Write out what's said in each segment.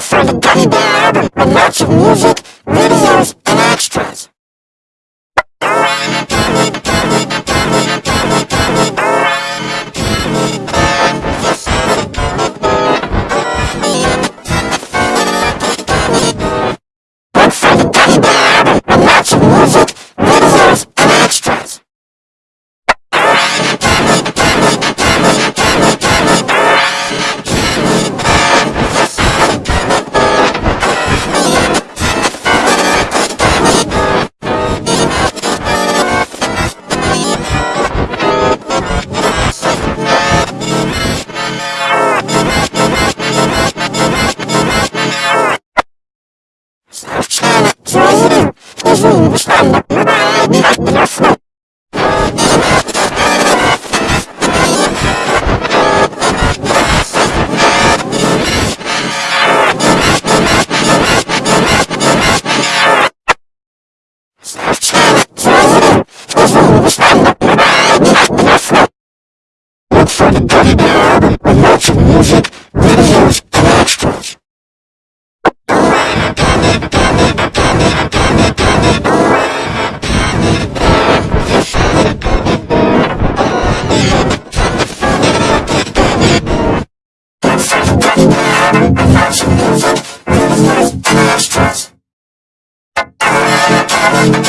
look for the Gummy Bear album with lots of music, videos, and extras. you.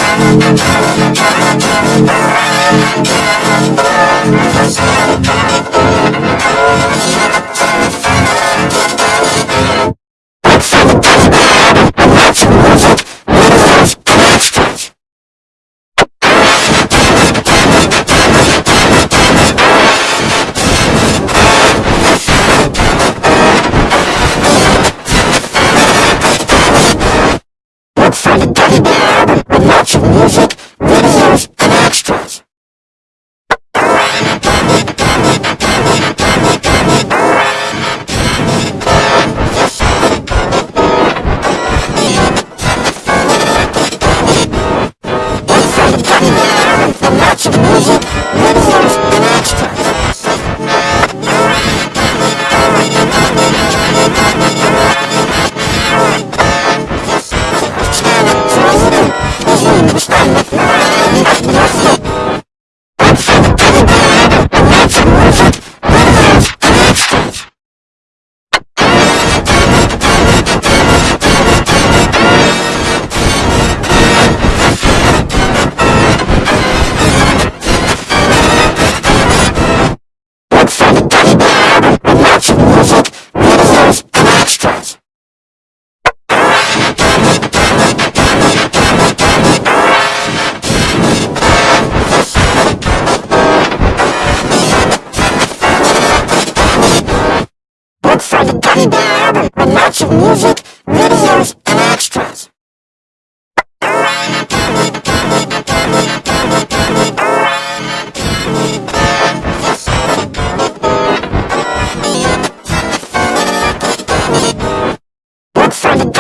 ወፈት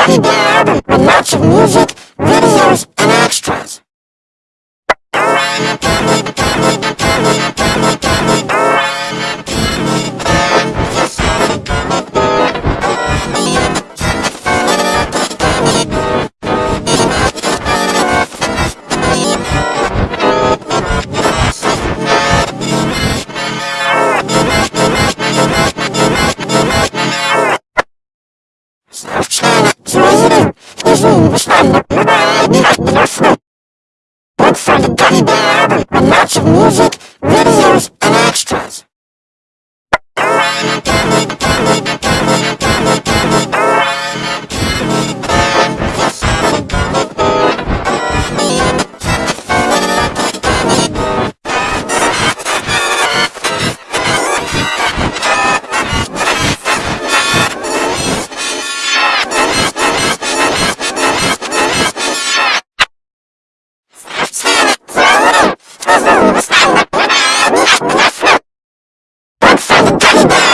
Teddy Bear album with lots of music, videos, Deutschland mit Nummer 1 international. Look for the Teddy Bear album, a lots of music, videos, Yeah.